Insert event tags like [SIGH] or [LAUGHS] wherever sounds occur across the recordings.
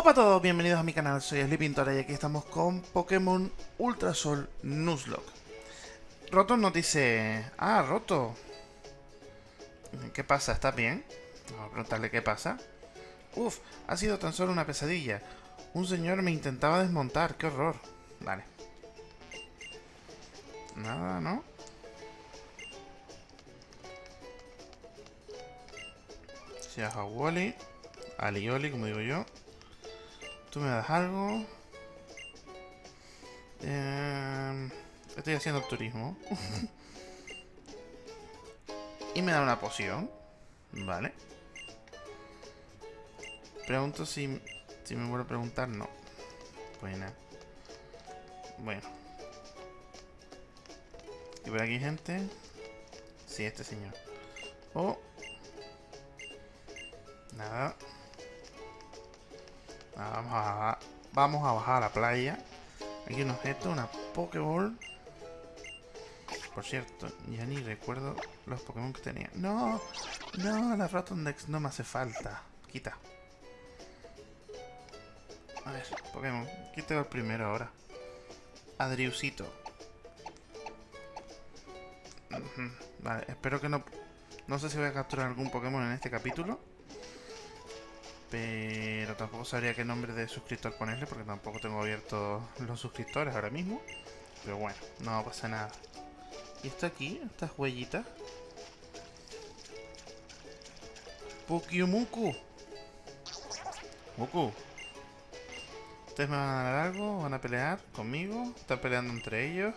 Hola a todos, bienvenidos a mi canal, soy Sleepintora y aquí estamos con Pokémon Ultrasol Nuzlocke. Roto nos dice... Ah, Roto. ¿Qué pasa? ¿Estás bien? Vamos a preguntarle qué pasa. Uf, ha sido tan solo una pesadilla. Un señor me intentaba desmontar, qué horror. Vale. Nada, ¿no? Se a Wally. Alioli, como digo yo. Tú me das algo. Eh, estoy haciendo turismo. [LAUGHS] y me da una poción. Vale. Pregunto si, si me vuelvo a preguntar. No. Buena. Bueno. ¿Y por aquí gente? Sí, este señor. Oh. Nada. Vamos a, vamos a bajar a la playa. Aquí un objeto, una Pokéball. Por cierto, ya ni recuerdo los Pokémon que tenía. ¡No! ¡No! La Rotondex no me hace falta. Quita. A ver, Pokémon. Quita el primero ahora. Adriusito. Vale, espero que no... No sé si voy a capturar algún Pokémon en este capítulo. Pero tampoco sabría qué nombre de suscriptor ponerle porque tampoco tengo abiertos los suscriptores ahora mismo. Pero bueno, no pasa nada. ¿Y esto aquí? Estas huellitas. Pukyumuku. Muku. ¿Ustedes me van a dar algo? ¿Van a pelear conmigo? ¿Están peleando entre ellos?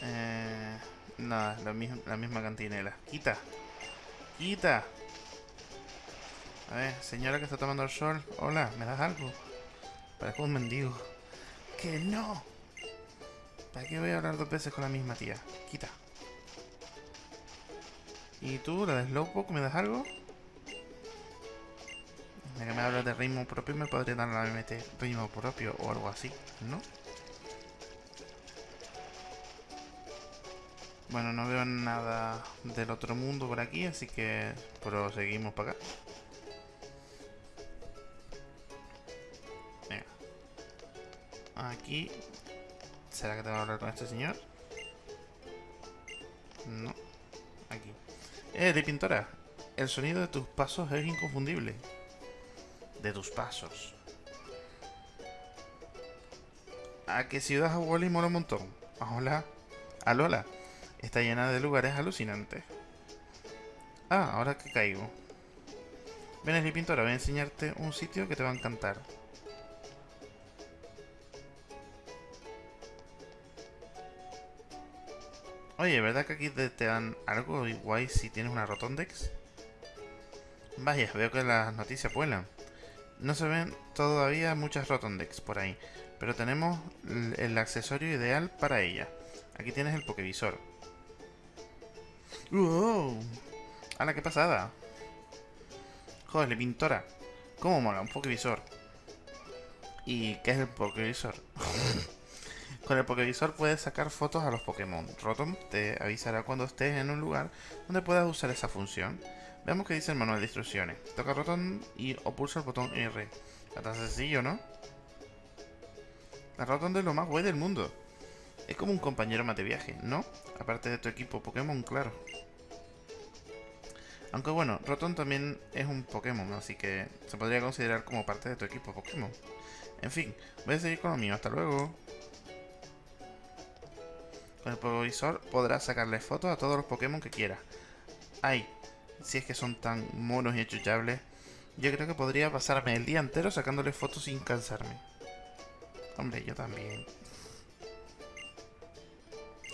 Eh, nada, la, la misma cantinela. ¡Quita! ¡Quita! A ver, señora que está tomando el sol. Hola, ¿me das algo? Parezco un mendigo. ¡Que no! ¿Para qué voy a hablar dos veces con la misma tía? Quita. ¿Y tú, la de Slowpoke, me das algo? Ya que me hablas de ritmo propio, me podría dar la MT ritmo propio o algo así, ¿no? Bueno, no veo nada del otro mundo por aquí, así que proseguimos para acá. Aquí. ¿Será que te va a hablar con este señor? No. Aquí. Eh, de pintora. El sonido de tus pasos es inconfundible. De tus pasos. ¿A qué ciudad a Wally mola un montón? Hola. Alola. Está llena de lugares alucinantes. Ah, ahora que caigo. Ven, Pintora, voy a enseñarte un sitio que te va a encantar. Oye, ¿verdad que aquí te, dan algo guay si tienes una Rotondex? Vaya, veo que las noticias vuelan. No se ven todavía muchas Rotondex por ahí, pero tenemos el accesorio ideal para ella. Aquí tienes el Pokevisor. ¡Wow! ¡Hala, qué pasada! Joder, pintora. ¿Cómo mola un Pokevisor? ¿Y qué es el Pokevisor? [LAUGHS] Con el Pokévisor puedes sacar fotos a los Pokémon. Rotom te avisará cuando estés en un lugar donde puedas usar esa función. Veamos qué dice el manual de instrucciones. Toca Rotom y o pulsa el botón R. Está tan sencillo, ¿no? La Rotom es lo más guay del mundo. Es como un compañero más de viaje, ¿no? Aparte de tu equipo Pokémon, claro. Aunque bueno, Rotom también es un Pokémon, así que se podría considerar como parte de tu equipo Pokémon. En fin, voy a seguir con lo mío. Hasta luego. Con el Pokévisor podrás sacarle fotos a todos los Pokémon que quieras. Ay, si es que son tan monos y achuchables. Yo creo que podría pasarme el día entero sacándole fotos sin cansarme. Hombre, yo también.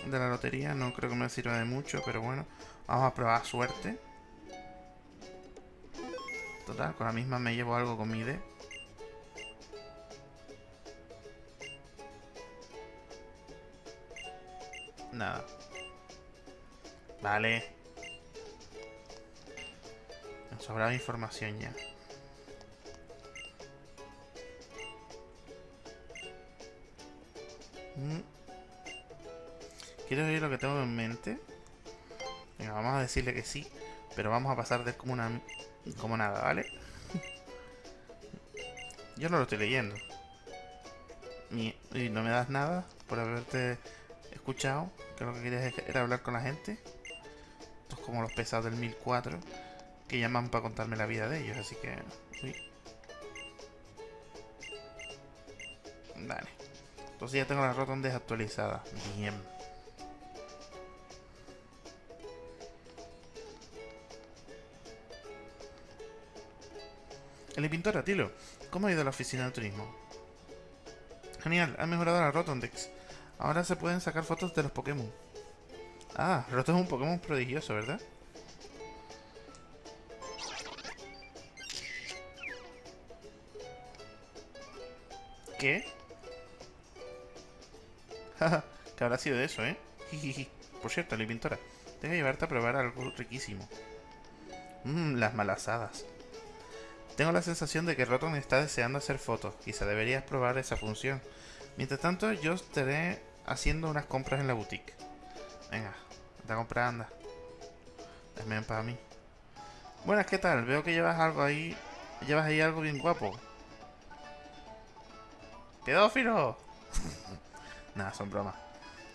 De la lotería no creo que me sirva de mucho, pero bueno. Vamos a probar suerte. Total, con la misma me llevo algo con mi D. Nada. Vale. Me sobraba información ya. Mm. ¿Quieres oír lo que tengo en mente? Venga, vamos a decirle que sí. Pero vamos a pasar de como una... Como nada, ¿vale? Yo no lo estoy leyendo. Y no me das nada por haberte escuchado, que lo que querías era hablar con la gente. Esto es como los pesados del 1004, que llaman para contarme la vida de ellos, así que... Uy. Dale. Entonces ya tengo la rotonda desactualizada. Bien. El pintora, Tilo. ¿Cómo ha ido la oficina de turismo? Genial, ha mejorado la Rotondex. Ahora se pueden sacar fotos de los Pokémon. Ah, Rotom es un Pokémon prodigioso, ¿verdad? ¿Qué? [LAUGHS] ¿Qué habrá sido de eso, eh? Por cierto, la pintora, tengo que llevarte a probar algo riquísimo. Mmm, las malasadas. Tengo la sensación de que Rotom está deseando hacer fotos. Quizá deberías probar esa función. Mientras tanto, yo estaré haciendo unas compras en la boutique. Venga, anda a comprar, anda. Dame para mí. Buenas, ¿qué tal? Veo que llevas algo ahí. Llevas ahí algo bien guapo. ¡Pedófilo! [LAUGHS] Nada, son bromas.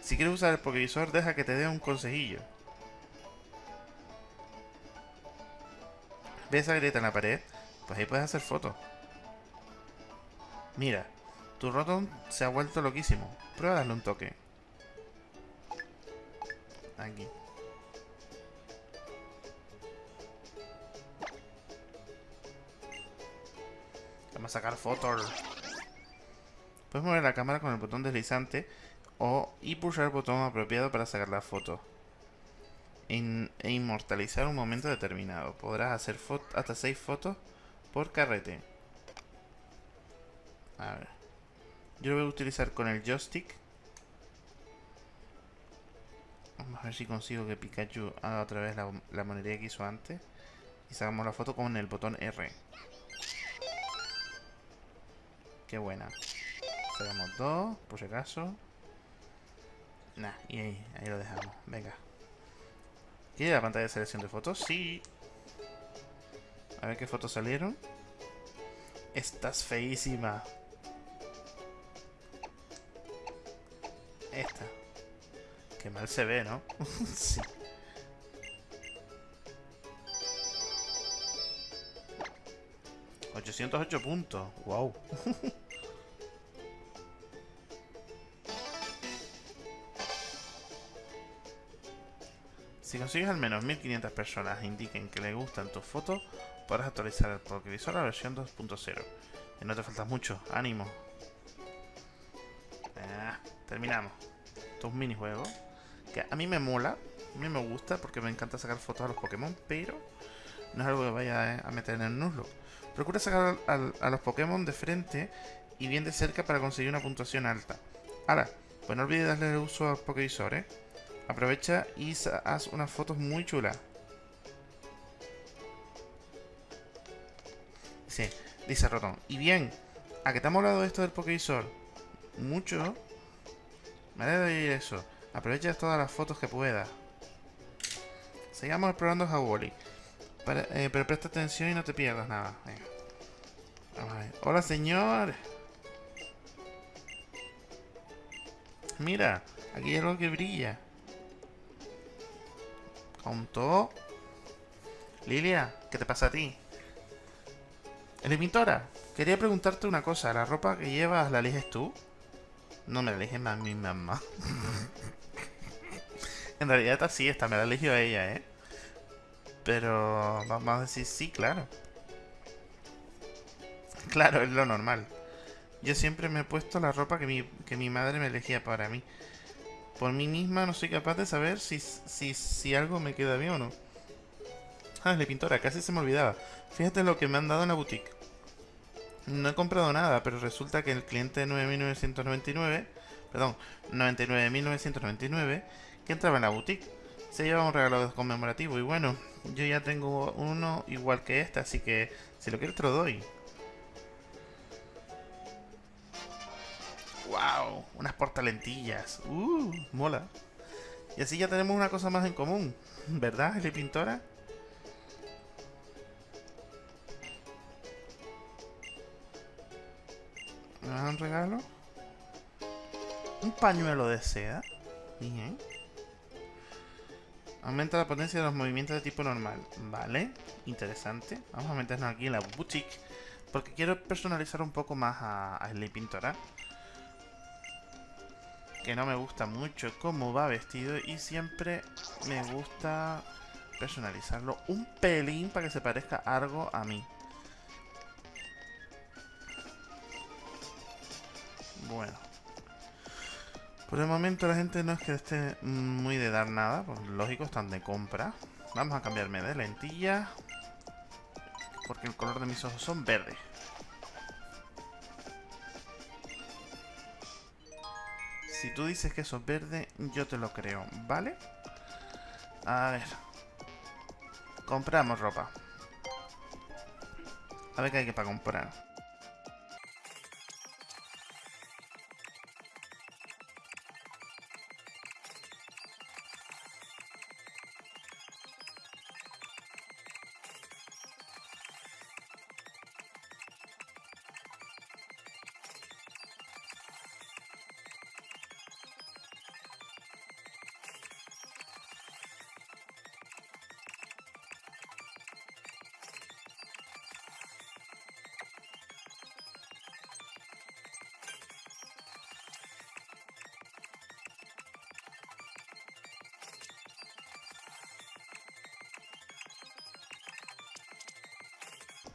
Si quieres usar el Pokévisor, deja que te dé un consejillo. ¿Ves esa grieta en la pared? Pues ahí puedes hacer fotos. Mira, tu Rotom se ha vuelto loquísimo. Prueba darle un toque. Aquí. Vamos a sacar fotos. Puedes mover la cámara con el botón deslizante o y pulsar el botón apropiado para sacar la foto. e inmortalizar un momento determinado. Podrás hacer hasta 6 fotos por carrete. A ver. Yo lo voy a utilizar con el joystick. Vamos a ver si consigo que Pikachu haga otra vez la, monería que hizo antes. Y sacamos la foto con el botón R. Qué buena. Sacamos dos, por si acaso. Nah, y ahí, ahí lo dejamos. Venga. ¿Quiere la pantalla de selección de fotos? Sí. A ver qué fotos salieron. Estás feísima. Esta. Qué mal se ve, ¿no? [LAUGHS] sí. ¡808 puntos! ¡Wow! [LAUGHS] si consigues al menos 1500 personas indiquen que le gustan tus fotos, podrás actualizar el Pokévisor a la versión 2.0. Y no te falta mucho, ánimo. Ah, terminamos. Estos minijuegos. Que a mí me mola, a mí me gusta porque me encanta sacar fotos a los Pokémon, pero no es algo que vaya a meter en el Nuzlocke. Procura sacar a, los Pokémon de frente y bien de cerca para conseguir una puntuación alta. Ahora, pues no olvides darle el uso al Pokévisor, ¿eh? Aprovecha y haz unas fotos muy chulas. Sí, dice Rotom. Y bien, ¿a qué te ha molado esto del Pokévisor? Mucho. Me alegra de oír eso. Aprovecha todas las fotos que puedas. Sigamos explorando Hawoli. Eh, pero presta atención y no te pierdas nada. Hola, señor. Mira, aquí hay algo que brilla. ¿Contó? Lilia, ¿qué te pasa a ti? pintora, quería preguntarte una cosa. ¿La ropa que llevas la eliges tú? No me la elige a mi mamá. [LAUGHS] en realidad esta sí, esta me la eligió ella, ¿eh? Pero vamos a decir sí, claro. Claro, es lo normal. Yo siempre me he puesto la ropa que mi, que mi madre me elegía para mí. Por mí misma no soy capaz de saber si, si, si algo me queda bien o no. Ah, la pintora, casi se me olvidaba. Fíjate lo que me han dado en la boutique. No he comprado nada, pero resulta que el cliente de 9.999, perdón, 99.999, que entraba en la boutique, se lleva un regalo conmemorativo. Y bueno, yo ya tengo uno igual que este, así que si lo quieres te lo doy. ¡Wow! Unas portalentillas. ¡Uh! Mola. Y así ya tenemos una cosa más en común. ¿Verdad, Eli Pintora? ¿Me dan un regalo? Un pañuelo de seda. Bien. Aumenta la potencia de los movimientos de tipo normal. Vale, interesante. Vamos a meternos aquí en la boutique. Porque quiero personalizar un poco más a, a Pintora. Que no me gusta mucho cómo va vestido. Y siempre me gusta personalizarlo un pelín para que se parezca algo a mí. Bueno. Por el momento la gente no es que esté muy de dar nada, pues lógico, están de compra. Vamos a cambiarme de lentilla. Porque el color de mis ojos son verdes. Si tú dices que eso es verde, yo te lo creo, ¿vale? A ver. Compramos ropa. A ver qué hay que para comprar.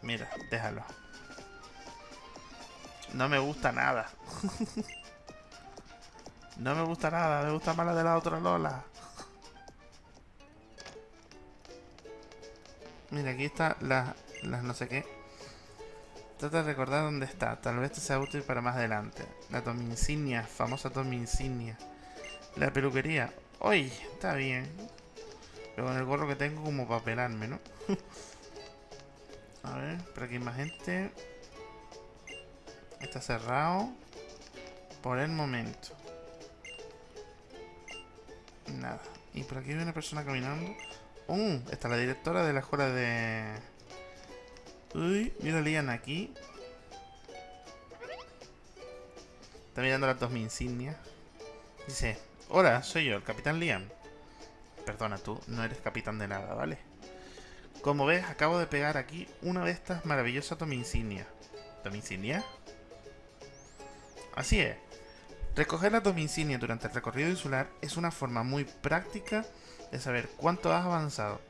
Mira, déjalo. No me gusta nada. [LAUGHS] no me gusta nada, me gusta más la de la otra Lola. Mira, aquí está las la no sé qué. Trata de recordar dónde está. Tal vez te sea útil para más adelante. La Tommy Insignia, famosa Tommy Insignia. La peluquería. ¡Uy! Está bien. Pero con el gorro que tengo como para pelarme, ¿no? [LAUGHS] A ver, por aquí hay más gente. Está cerrado. Por el momento. Nada. Y por aquí hay una persona caminando. ¡Uh! Está la directora de la escuela de... Uy, mira Lian aquí. Está mirando las dos mi. Dice, hola, soy yo, el capitán Liam. Perdona, tú no eres capitán de nada, ¿vale? Como ves, acabo de pegar aquí una de estas maravillosas Insignia. ¿Tominsignia? Así es. Recoger la Insignia durante el recorrido insular es una forma muy práctica de saber cuánto has avanzado.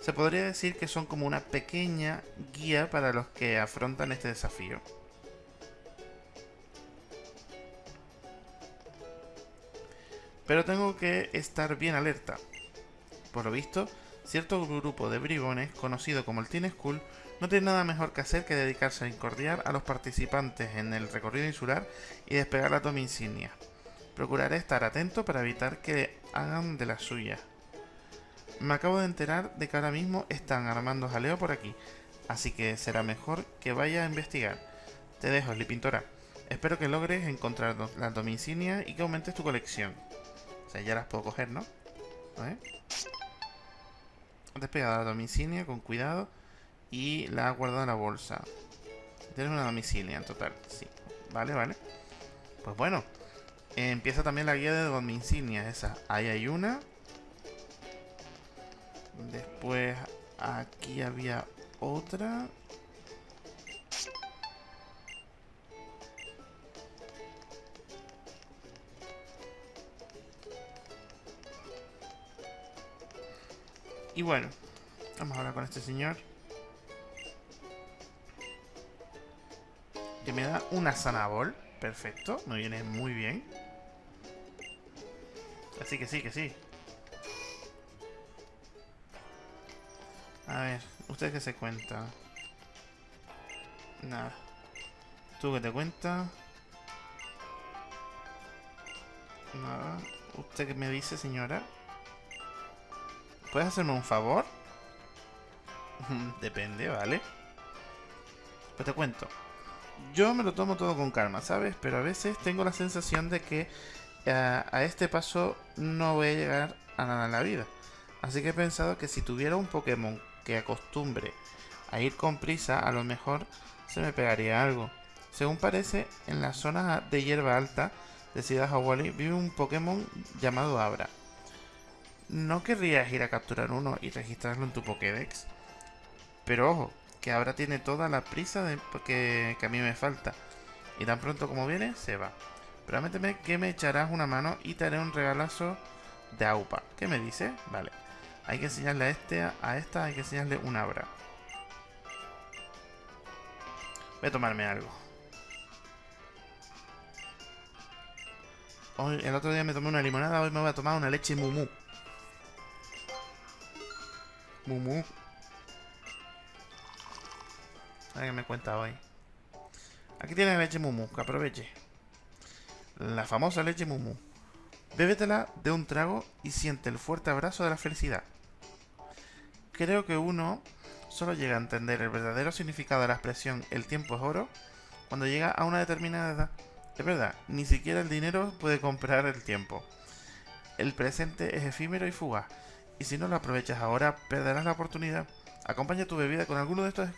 Se podría decir que son como una pequeña guía para los que afrontan este desafío. Pero tengo que estar bien alerta. Por lo visto, cierto grupo de bribones, conocido como el Teen School, no tiene nada mejor que hacer que dedicarse a incordiar a los participantes en el recorrido insular y despegar la toma insignia. Procuraré estar atento para evitar que hagan de la suya. Me acabo de enterar de que ahora mismo están armando jaleo por aquí, así que será mejor que vaya a investigar. Te dejo, Pintora. Espero que logres encontrar la toma insignia y que aumentes tu colección. O sea, ya las puedo coger, ¿no? A ver despegado la domicilia con cuidado y la ha guardado en la bolsa. Tienes una domicilia en total, sí. Vale, vale. Pues bueno, empieza también la guía de domicilias, esa. Ahí hay una. Después aquí había otra. Y bueno, vamos a hablar con este señor. Que me da una zanabol. Perfecto, me viene muy bien. Así que sí, que sí. A ver, ¿usted qué se cuenta? Nada. ¿Tú qué te cuenta? Nada. ¿Usted qué me dice, señora? ¿Puedes hacerme un favor? [LAUGHS] Depende, ¿vale? Pues te cuento. Yo me lo tomo todo con calma, ¿sabes? Pero a veces tengo la sensación de que eh, a, este paso no voy a llegar a nada en la vida. Así que he pensado que si tuviera un Pokémon que acostumbre a ir con prisa, a lo mejor se me pegaría algo. Según parece, en la zona de hierba alta de Ciudad Hawali vive un Pokémon llamado Abra. ¿No querrías ir a capturar uno y registrarlo en tu Pokédex? Pero ojo, que Abra tiene toda la prisa de que, que a mí me falta. Y tan pronto como viene, se va. Prométeme que me echarás una mano y te haré un regalazo de AUPA. ¿Qué me dice? Vale. Hay que enseñarle a este, a esta, hay que enseñarle un abra. Voy a tomarme algo. Hoy, el otro día me tomé una limonada, hoy me voy a tomar una leche mumu. Mumu. A ver qué me cuenta hoy. Aquí tiene leche mumu, que aproveche. La famosa leche mumu. Bébetela de un trago y siente el fuerte abrazo de la felicidad. Creo que uno solo llega a entender el verdadero significado de la expresión el tiempo es oro cuando llega a una determinada edad. Es verdad, ni siquiera el dinero puede comprar el tiempo. El presente es efímero y fugaz, y si no lo aprovechas ahora, perderás la oportunidad. Acompaña tu bebida con alguno de estos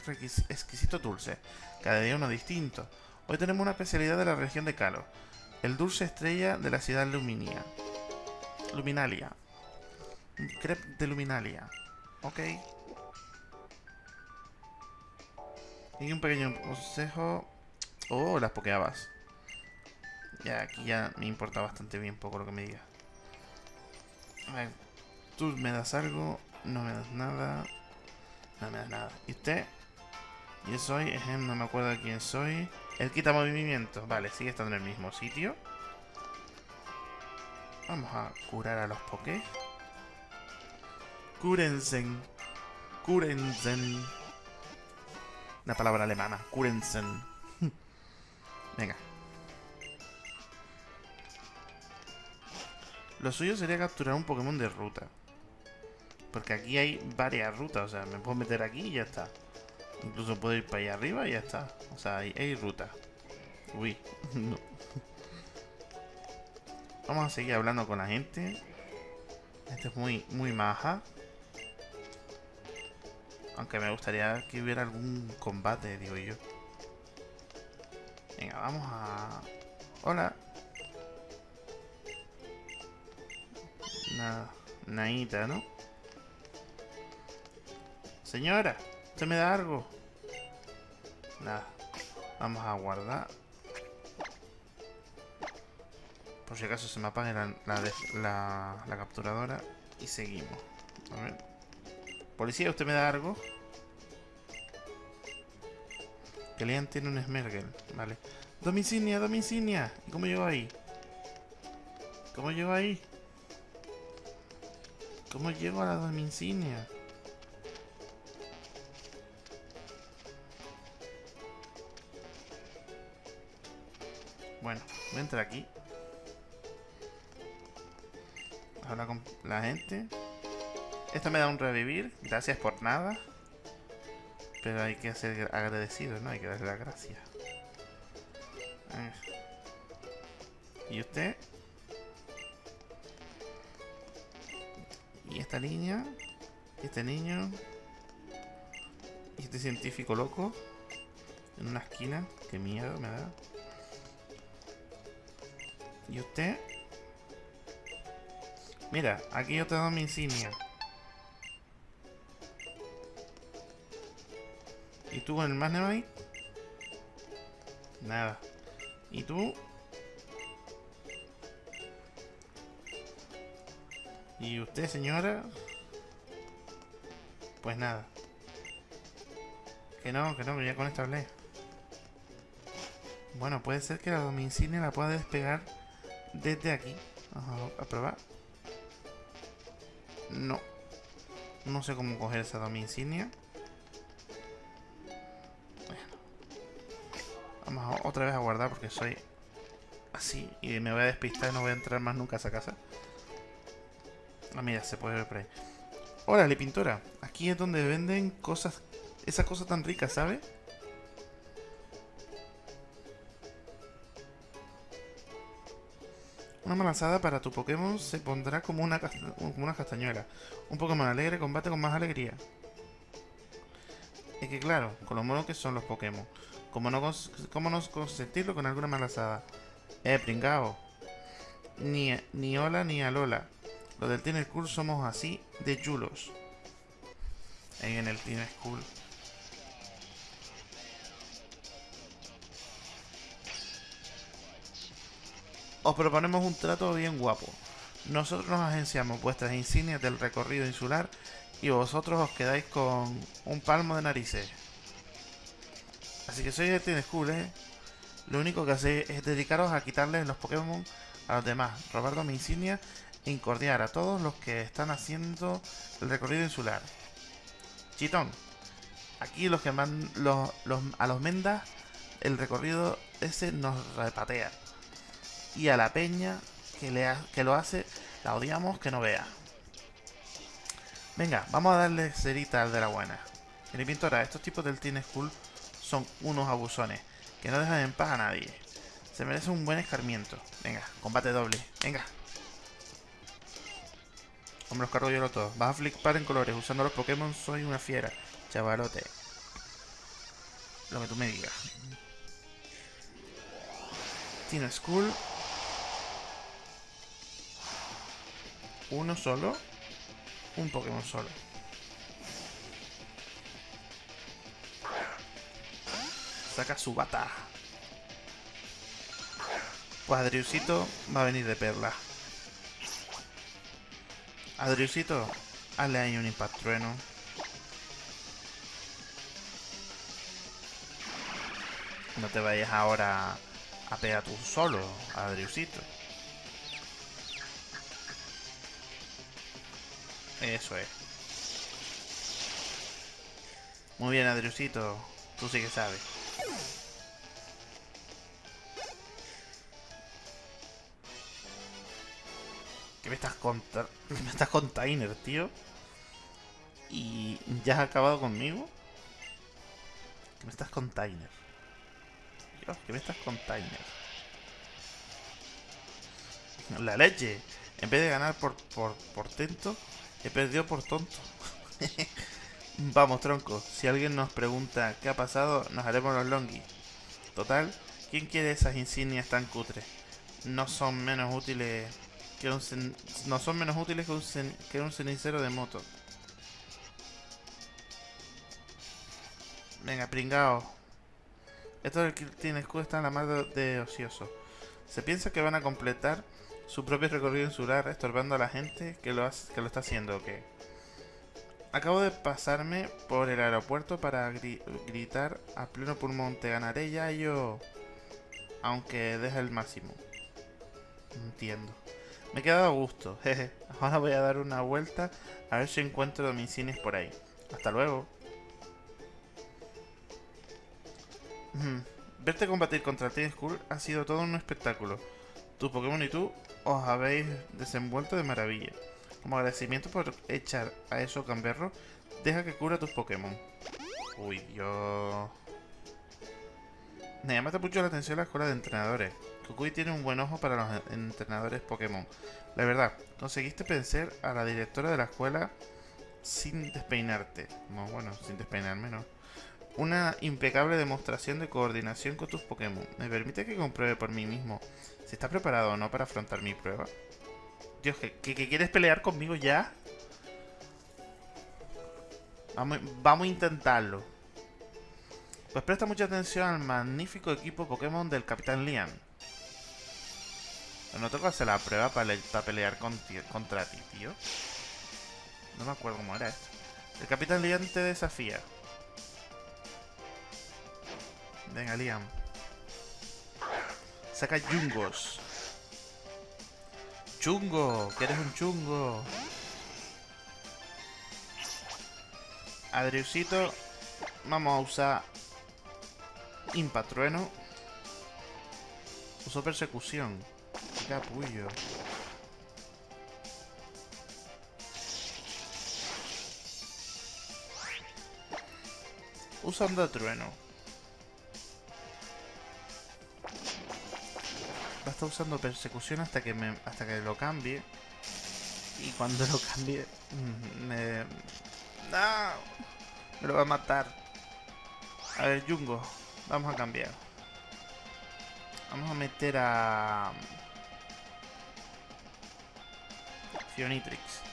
exquisitos dulces, cada día uno distinto. Hoy tenemos una especialidad de la región de Calo, el dulce estrella de la ciudad Luminia. Luminalia. Crepe de Luminalia. Ok. Y un pequeño consejo. Oh, las pokeabas. Ya, aquí ya me importa bastante bien poco lo que me digas. A ver, tú me das algo, no me das nada. No me das nada. ¿Y usted? Yo soy, no me acuerdo quién soy. El quita movimiento. Vale, sigue estando en el mismo sitio. Vamos a curar a los pokés. Kurensen. Kurensen. Una palabra alemana. Kurensen. [LAUGHS] Venga. Lo suyo sería capturar un Pokémon de ruta. Porque aquí hay varias rutas. O sea, me puedo meter aquí y ya está. Incluso puedo ir para allá arriba y ya está. O sea, hay, hay ruta. Uy, [LAUGHS] no. Vamos a seguir hablando con la gente. Este es muy, muy maja. Aunque me gustaría que hubiera algún combate, digo yo. Venga, vamos a... Hola. Nada. Naita, ¿no? Señora. ¿Usted me da algo? Nada. Vamos a guardar. Por si acaso se me apague la, capturadora. Y seguimos. A ver. Policía, ¿usted me da algo? Lean tiene un Smergel. Vale. Domicinia, domicinia. ¿Y cómo llego ahí? ¿Cómo llego ahí? ¿Cómo llego a la domicinia? Voy entrar aquí. Habla con la gente. Esto me da un revivir. Gracias por nada. Pero hay que ser agradecido, ¿no? Hay que darle las gracias. ¿Y usted? ¿Y esta niña? ¿Y este niño? ¿Y este científico loco? En una esquina. Qué miedo me da. ¿Y usted? Mira, aquí yo te doy mi insignia. ¿Y tú con el Magnemite? Nada. ¿Y tú? ¿Y usted, señora? Pues nada. Que no, que no, que ya con esto hablé. Bueno, puede ser que la domicilio la pueda despegar desde aquí. Vamos a probar. No. No sé cómo coger esa domi insignia. Vamos otra vez a guardar porque soy así. Y me voy a despistar y no voy a entrar más nunca a esa casa. Ah, mira, se puede ver por ahí. Órale, pintora. Aquí es donde venden cosas... Esas cosas tan ricas, ¿sabes? Una malazada para tu Pokémon se pondrá como una, como una castañuela. Un Pokémon alegre combate con más alegría. Es que claro, con lo monos que son los Pokémon. ¿Cómo no, cómo no consentirlo con alguna malazada? Eh, pringao. Ni, ni hola ni alola. Los del Teen School somos así de chulos. Ahí en el Teen School. Os proponemos un trato bien guapo. Nosotros nos agenciamos vuestras insignias del recorrido insular y vosotros os quedáis con un palmo de narices. Así que el Teen School, ¿eh? Lo único que hacéis es dedicaros a quitarles los Pokémon a los demás, robar mi insignia e incordiar a todos los que están haciendo el recorrido insular. Chitón, aquí los que man, los, a los mendas el recorrido ese nos repatea. Y a la peña que, le que lo hace, la odiamos que no vea. Venga, vamos a darle cerita al de la buena. Mi pintora, estos tipos del Teen School son unos abusones que no dejan en paz a nadie. Se merece un buen escarmiento. Venga, combate doble. Venga. Hombre, los cargo yo lo todo. Vas a flipar en colores. Usando los Pokémon soy una fiera. Chavalote. Lo que tú me digas. Teen School. Uno solo. Un Pokémon solo. saca su bata. Pues Adriusito va a venir de perla. Adriusito, hazle ahí un impact trueno. No te vayas ahora a pegar tú solo, Adriusito. Eso es. Muy bien, Adriusito. Tú sí que sabes. ¿Qué me estás contando? [LAUGHS] Me estás con Tainer, tío. ¿Y ya has acabado conmigo? ¿Qué me estás con Tainer? Dios, ¿qué me estás con Tainer? La leche. En vez de ganar por, por, por tento, he perdido por tonto. [LAUGHS] Vamos, tronco. Si alguien nos pregunta qué ha pasado, nos haremos los longis. Total, ¿quién quiere esas insignias tan cutres? No son menos útiles que un no son menos útiles que un, que un cenicero de moto. Venga, pringao. Esto del tiene escudo está en la madre de ocioso. Se piensa que van a completar su propio recorrido insular estorbando a la gente que lo, que lo está haciendo, ¿o qué? Acabo de pasarme por el aeropuerto para gritar a pleno pulmón, te ganaré ya yo, aunque deje el máximo. Entiendo. Me he quedado a gusto, [LAUGHS] jeje. Ahora voy a dar una vuelta a ver si encuentro domicilios por ahí. Hasta luego. Verte combatir contra Team Skull ha sido todo un espectáculo. Tu Pokémon y tú os habéis desenvuelto de maravilla. Como agradecimiento por echar a eso camberro, deja que cura tus Pokémon. Uy, Dios. Me llama mucho la atención la escuela de entrenadores. Kukui tiene un buen ojo para los entrenadores Pokémon. La verdad, conseguiste vencer a la directora de la escuela sin despeinarte. No, bueno, sin despeinarme, no. Una impecable demostración de coordinación con tus Pokémon. ¿Me permite que compruebe por mí mismo si está preparado o no para afrontar mi prueba? Dios, ¿que, quieres pelear conmigo ya? Vamos, vamos a intentarlo. Pues presta mucha atención al magnífico equipo Pokémon del Capitán Lian. no tengo que hacer la prueba para, pelear contra ti, tío. No me acuerdo cómo era esto. El Capitán Lian te desafía. Venga, Liam. Saca Jungos. Chungo, que eres un chungo. Adriusito, vamos a usar Impatrueno. Uso persecución. Capullo. Usando trueno. Está usando persecución hasta que me, hasta que lo cambie. Y cuando lo cambie, mm, me... ¡No! Me lo va a matar. A ver, Jungo. Vamos a cambiar. Vamos a meter a... Fionitrix.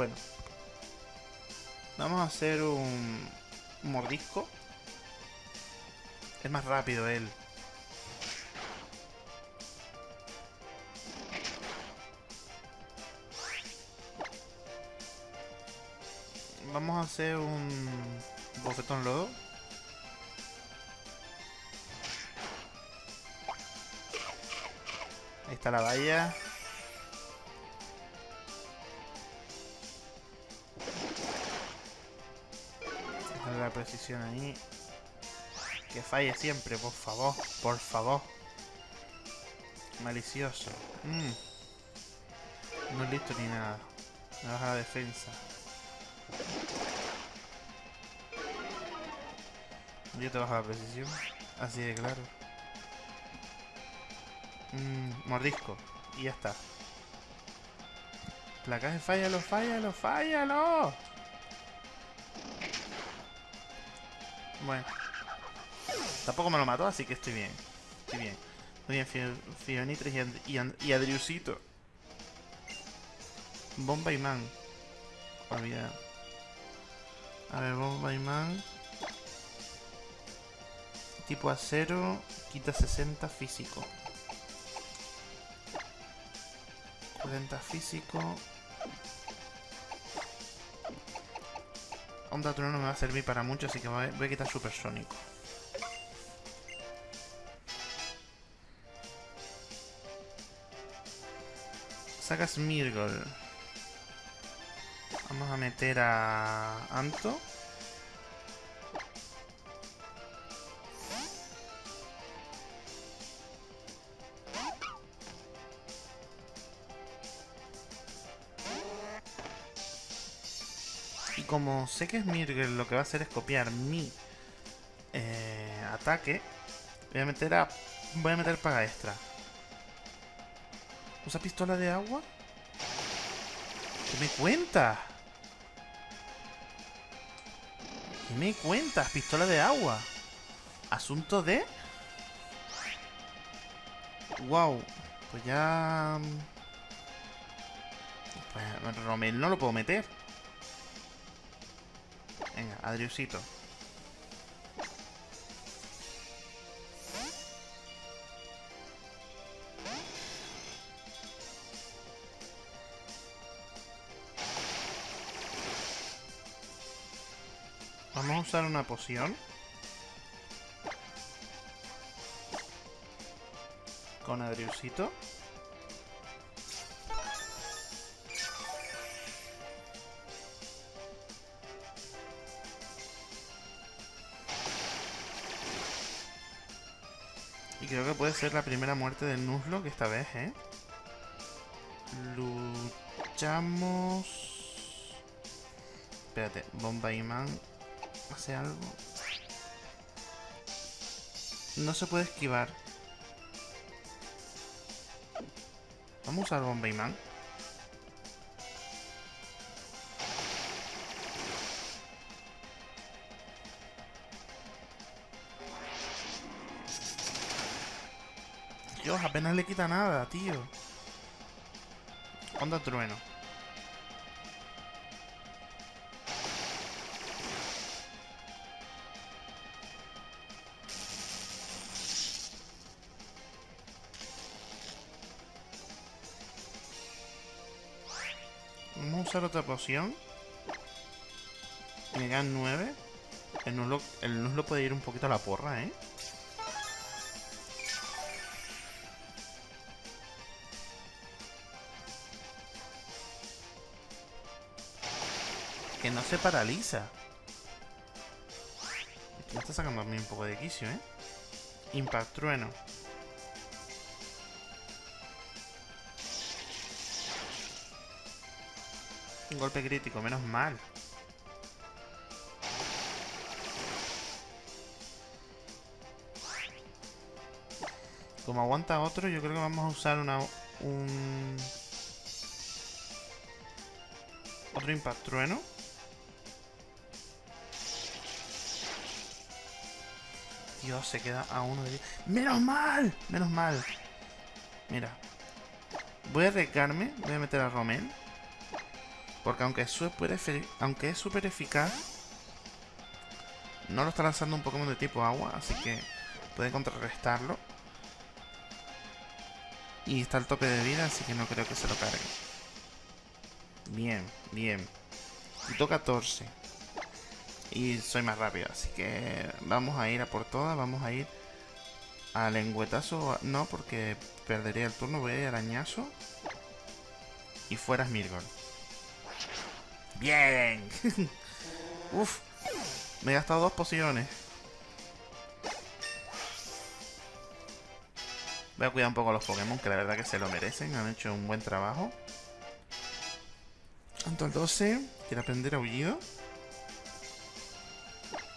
Bueno. Vamos a hacer un mordisco. Es más rápido él. Vamos a hacer un bofetón lodo. Ahí está la valla. Precisión ahí. Que falle siempre, por favor, por favor. Malicioso. Mm. No listo ni nada. Me baja la defensa. Yo te bajo la precisión. Así de claro. Mm, mordisco. Y ya está. Placaje, fállalo, fállalo, fállalo. Bueno. Tampoco me lo mató, así que estoy bien. Estoy bien. Muy bien, Fionitres y, y, Adriusito. Bomba y Man. A ver, Bomba y Man. Tipo acero. Quita 60 físico. 40 físico. Onda Trueno no me va a servir para mucho, así que voy a quitar Supersónico. Sacas Mirgol. Vamos a meter a Anto. Como sé que es Mirgel lo que va a hacer es copiar mi eh, ataque, voy a meter a. Voy a meter paga extra. ¿Usa pistola de agua? ¿Qué me cuentas? ¿Qué me cuentas? Pistola de agua. Asunto de... Wow. Pues ya... Pues Romel no lo puedo meter. Venga. Vamos a usar una poción. Con Adriusito. Creo que puede ser la primera muerte del Nuzlocke esta vez, ¿eh? Luchamos... Espérate, Bomba Man hace algo. No se puede esquivar. Vamos a usar Bomba Man. Apenas le quita nada, tío. Onda trueno. Vamos a usar otra poción. Me quedan nueve. El nuslo, el nuslo puede ir un poquito a la porra, ¿eh? No se paraliza. Me está sacando a mí un poco de quicio, ¿eh? Impact trueno. Un golpe crítico, menos mal. como aguanta otro, yo creo que vamos a usar una... un... Otro Impact Trueno. Dios, se queda a uno de... ¡Menos mal! ¡Menos mal! Mira. Voy a arriesgarme. Voy a meter a Romen. Porque aunque es súper aunque es super eficaz, no lo está lanzando un Pokémon de tipo agua, así que puede contrarrestarlo. Y está el tope de vida, así que no creo que se lo cargue. Bien, bien. Quito 14. Y soy más rápido, así que vamos a ir a por todas, vamos a ir al lengüetazo. No, porque perdería el turno, voy a ir al arañazo. Y fuera Smirgol. ¡Bien! [LAUGHS] Uf, me he gastado dos pociones. Voy a cuidar un poco a los Pokémon, que la verdad que se lo merecen. Han hecho un buen trabajo. Tanto el 12. Quiero aprender aullido.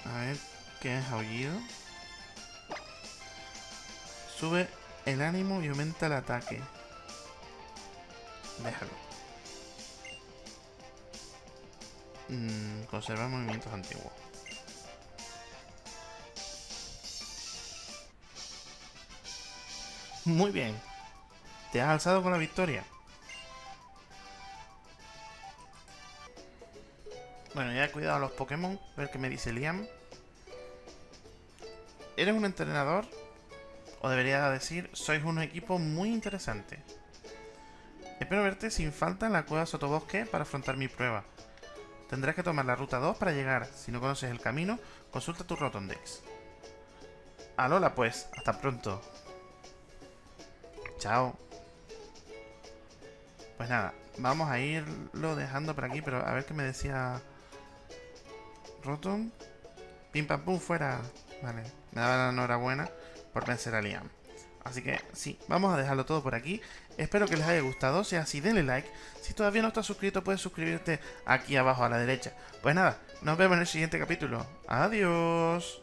A ver, ¿qué es aullido? Sube el ánimo y aumenta el ataque. Déjalo. Mm, conservar movimientos antiguos. Muy bien. Te has alzado con la victoria. Bueno, ya he cuidado a los Pokémon. A ver qué me dice Liam. Eres un entrenador. O debería decir, sois un equipo muy interesante. Espero verte sin falta en la cueva Sotobosque para afrontar mi prueba. Tendrás que tomar la ruta 2 para llegar. Si no conoces el camino, consulta tu Rotondex. Alola pues, hasta pronto. Chao. Pues nada, vamos a irlo dejando por aquí, pero a ver qué me decía Rotom. Pim pam pum fuera. Vale, me daba la enhorabuena por vencer a Liam. Así que sí, vamos a dejarlo todo por aquí. Espero que les haya gustado. Si es así, denle like. Si todavía no estás suscrito, puedes suscribirte aquí abajo a la derecha. Pues nada, nos vemos en el siguiente capítulo. Adiós.